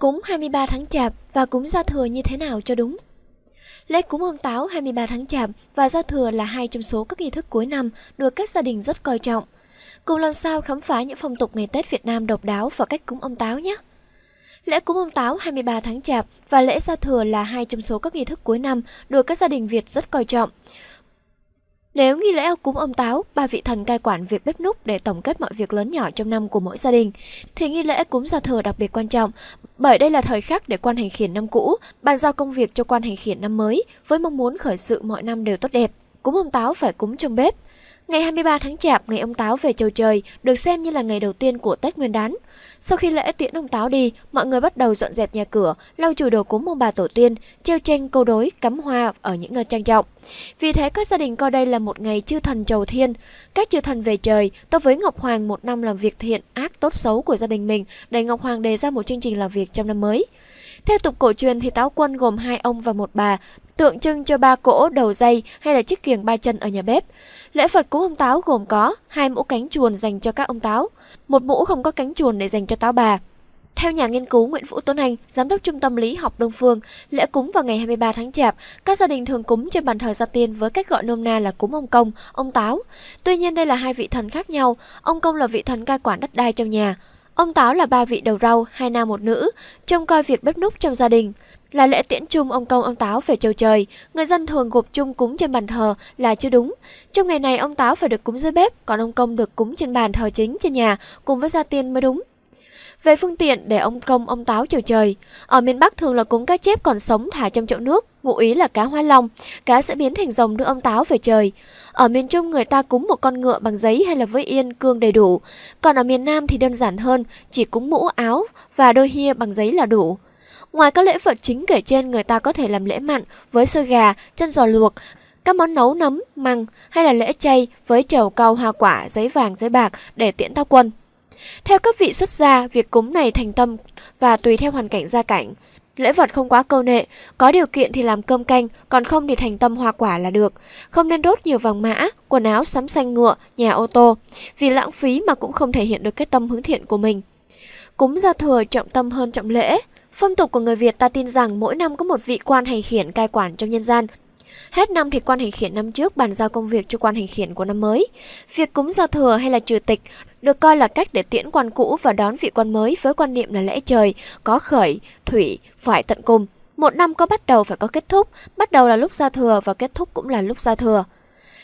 Cúng 23 tháng Chạp và cúng Giao Thừa như thế nào cho đúng? Lễ cúng ông Táo 23 tháng Chạp và Giao Thừa là hai trong số các nghi thức cuối năm được các gia đình rất coi trọng. Cùng làm sao khám phá những phong tục ngày Tết Việt Nam độc đáo và cách cúng ông Táo nhé! Lễ cúng ông Táo 23 tháng Chạp và lễ Giao Thừa là hai trong số các nghi thức cuối năm được các gia đình Việt rất coi trọng. Nếu nghi lễ cúng ông Táo, ba vị thần cai quản việc bếp núc để tổng kết mọi việc lớn nhỏ trong năm của mỗi gia đình, thì nghi lễ cúng giao thừa đặc biệt quan trọng, bởi đây là thời khắc để quan hành khiển năm cũ, bàn giao công việc cho quan hành khiển năm mới, với mong muốn khởi sự mọi năm đều tốt đẹp. Cúng ông Táo phải cúng trong bếp, Ngày 23 tháng Chạp, ngày ông Táo về chầu trời, được xem như là ngày đầu tiên của Tết Nguyên đán. Sau khi lễ tiễn ông Táo đi, mọi người bắt đầu dọn dẹp nhà cửa, lau chùi đồ cúng ông bà tổ tiên, treo tranh câu đối, cắm hoa ở những nơi trang trọng. Vì thế các gia đình coi đây là một ngày chư thần trầu thiên. Các chư thần về trời, tôi với Ngọc Hoàng một năm làm việc thiện, ác, tốt xấu của gia đình mình để Ngọc Hoàng đề ra một chương trình làm việc trong năm mới. Theo tục cổ truyền thì táo quân gồm hai ông và một bà, tượng trưng cho ba cỗ đầu dây hay là chiếc kiềng ba chân ở nhà bếp. Lễ Phật cúng ông táo gồm có hai mũ cánh chuồn dành cho các ông táo, một mũ không có cánh chuồn để dành cho táo bà. Theo nhà nghiên cứu Nguyễn Vũ Tuấn Anh, giám đốc trung tâm lý học Đông Phương, lễ cúng vào ngày 23 tháng Chạp, các gia đình thường cúng trên bàn thờ gia tiên với cách gọi nôm na là cúng ông công, ông táo. Tuy nhiên đây là hai vị thần khác nhau, ông công là vị thần cai quản đất đai trong nhà, Ông Táo là ba vị đầu rau, hai nam một nữ, trông coi việc bếp núc trong gia đình. Là lễ tiễn chung ông công ông Táo về châu trời, người dân thường gộp chung cúng trên bàn thờ là chưa đúng. Trong ngày này ông Táo phải được cúng dưới bếp, còn ông công được cúng trên bàn thờ chính trên nhà cùng với gia tiên mới đúng. Về phương tiện để ông công ông táo chiều trời. Ở miền Bắc thường là cúng cá chép còn sống thả trong chậu nước, ngụ ý là cá hoa long, cá sẽ biến thành rồng đưa ông táo về trời. Ở miền Trung người ta cúng một con ngựa bằng giấy hay là với yên cương đầy đủ. Còn ở miền Nam thì đơn giản hơn, chỉ cúng mũ áo và đôi hia bằng giấy là đủ. Ngoài các lễ vật chính kể trên, người ta có thể làm lễ mặn với xôi gà, chân giò luộc, các món nấu nấm, măng hay là lễ chay với trầu cau hoa quả, giấy vàng, giấy bạc để tiễn tao quân. Theo các vị xuất gia, việc cúng này thành tâm và tùy theo hoàn cảnh gia cảnh. Lễ vật không quá câu nệ, có điều kiện thì làm cơm canh, còn không thì thành tâm hoa quả là được. Không nên đốt nhiều vàng mã, quần áo sắm xanh ngựa, nhà ô tô, vì lãng phí mà cũng không thể hiện được cái tâm hướng thiện của mình. Cúng gia thừa trọng tâm hơn trọng lễ. Phong tục của người Việt ta tin rằng mỗi năm có một vị quan hành khiển cai quản trong nhân gian, Hết năm thì quan hành khiển năm trước bàn giao công việc cho quan hành khiển của năm mới. Việc cúng giao thừa hay là trừ tịch được coi là cách để tiễn quan cũ và đón vị quan mới với quan niệm là lễ trời, có khởi, thủy, phải tận cùng. Một năm có bắt đầu phải có kết thúc, bắt đầu là lúc giao thừa và kết thúc cũng là lúc giao thừa.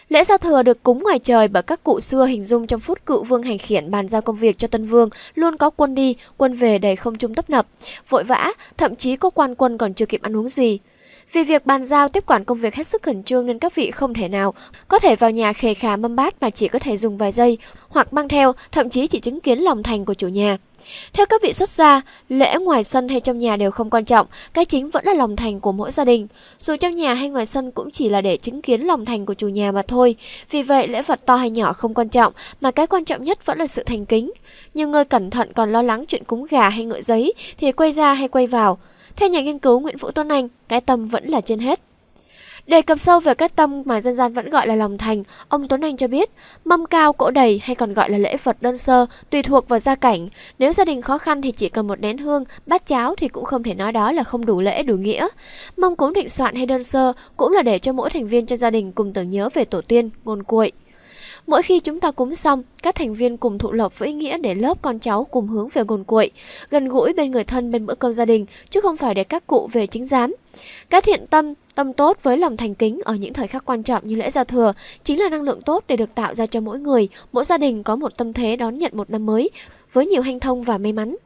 Lễ giao thừa được cúng ngoài trời bởi các cụ xưa hình dung trong phút cựu vương hành khiển bàn giao công việc cho tân vương, luôn có quân đi, quân về đầy không trung tấp nập, vội vã, thậm chí có quan quân còn chưa kịp ăn uống gì. Vì việc bàn giao tiếp quản công việc hết sức khẩn trương nên các vị không thể nào có thể vào nhà khề khà mâm bát mà chỉ có thể dùng vài giây hoặc mang theo, thậm chí chỉ chứng kiến lòng thành của chủ nhà. Theo các vị xuất gia, lễ ngoài sân hay trong nhà đều không quan trọng, cái chính vẫn là lòng thành của mỗi gia đình. Dù trong nhà hay ngoài sân cũng chỉ là để chứng kiến lòng thành của chủ nhà mà thôi. Vì vậy, lễ vật to hay nhỏ không quan trọng, mà cái quan trọng nhất vẫn là sự thành kính. Nhiều người cẩn thận còn lo lắng chuyện cúng gà hay ngựa giấy thì quay ra hay quay vào. Theo nhà nghiên cứu Nguyễn Vũ Tuấn Anh, cái tâm vẫn là trên hết. Đề cập sâu về cái tâm mà dân gian vẫn gọi là lòng thành, ông Tuấn Anh cho biết, mâm cao cỗ đầy hay còn gọi là lễ Phật đơn sơ, tùy thuộc vào gia cảnh. Nếu gia đình khó khăn thì chỉ cần một nén hương, bát cháo thì cũng không thể nói đó là không đủ lễ đủ nghĩa. Mâm cúng định soạn hay đơn sơ cũng là để cho mỗi thành viên trong gia đình cùng tưởng nhớ về tổ tiên, ngôn cuội. Mỗi khi chúng ta cúng xong, các thành viên cùng thụ lộc với ý nghĩa để lớp con cháu cùng hướng về nguồn cội, gần gũi bên người thân bên bữa cơm gia đình, chứ không phải để các cụ về chính giám. Các thiện tâm, tâm tốt với lòng thành kính ở những thời khắc quan trọng như lễ giao thừa chính là năng lượng tốt để được tạo ra cho mỗi người, mỗi gia đình có một tâm thế đón nhận một năm mới với nhiều hanh thông và may mắn.